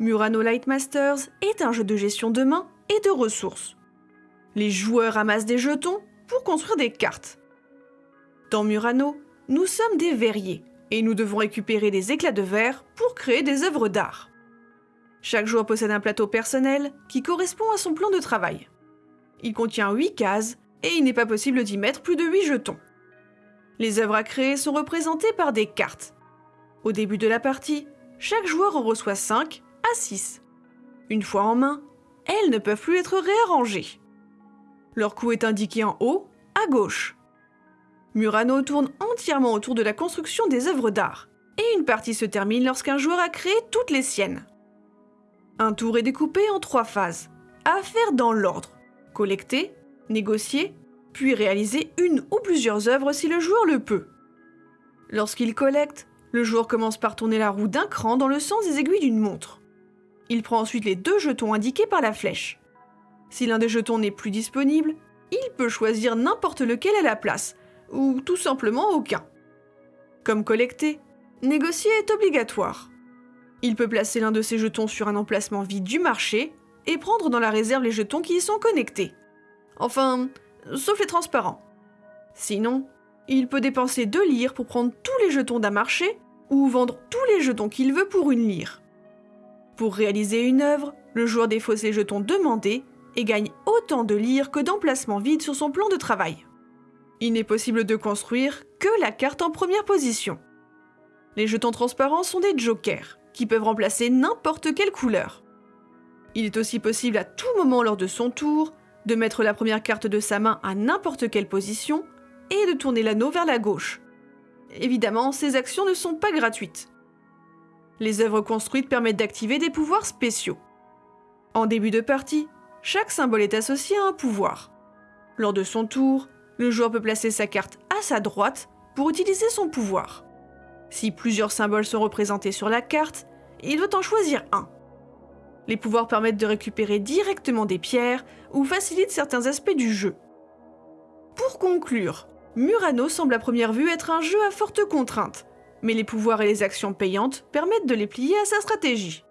Murano Lightmasters est un jeu de gestion de main et de ressources. Les joueurs amassent des jetons pour construire des cartes. Dans Murano, nous sommes des verriers et nous devons récupérer des éclats de verre pour créer des œuvres d'art. Chaque joueur possède un plateau personnel qui correspond à son plan de travail. Il contient 8 cases et il n'est pas possible d'y mettre plus de 8 jetons. Les œuvres à créer sont représentées par des cartes. Au début de la partie, chaque joueur en reçoit 5 à 6. Une fois en main, elles ne peuvent plus être réarrangées. Leur coût est indiqué en haut, à gauche. Murano tourne entièrement autour de la construction des œuvres d'art, et une partie se termine lorsqu'un joueur a créé toutes les siennes. Un tour est découpé en trois phases, à faire dans l'ordre collecter, négocier, puis réaliser une ou plusieurs œuvres si le joueur le peut. Lorsqu'il collecte, le joueur commence par tourner la roue d'un cran dans le sens des aiguilles d'une montre. Il prend ensuite les deux jetons indiqués par la flèche. Si l'un des jetons n'est plus disponible, il peut choisir n'importe lequel à la place, ou tout simplement aucun. Comme collecter, négocier est obligatoire. Il peut placer l'un de ses jetons sur un emplacement vide du marché et prendre dans la réserve les jetons qui y sont connectés. Enfin, sauf les transparents. Sinon, il peut dépenser 2 lyres pour prendre tous les jetons d'un marché ou vendre tous les jetons qu'il veut pour une lyre. Pour réaliser une œuvre, le joueur défausse les jetons demandés et gagne autant de lyres que d'emplacements vides sur son plan de travail. Il n'est possible de construire que la carte en première position. Les jetons transparents sont des jokers, qui peuvent remplacer n'importe quelle couleur. Il est aussi possible à tout moment lors de son tour de mettre la première carte de sa main à n'importe quelle position et de tourner l'anneau vers la gauche. Évidemment, ces actions ne sont pas gratuites. Les œuvres construites permettent d'activer des pouvoirs spéciaux. En début de partie, chaque symbole est associé à un pouvoir. Lors de son tour, le joueur peut placer sa carte à sa droite pour utiliser son pouvoir. Si plusieurs symboles sont représentés sur la carte, il doit en choisir un. Les pouvoirs permettent de récupérer directement des pierres ou facilitent certains aspects du jeu. Pour conclure, Murano semble à première vue être un jeu à forte contrainte, mais les pouvoirs et les actions payantes permettent de les plier à sa stratégie.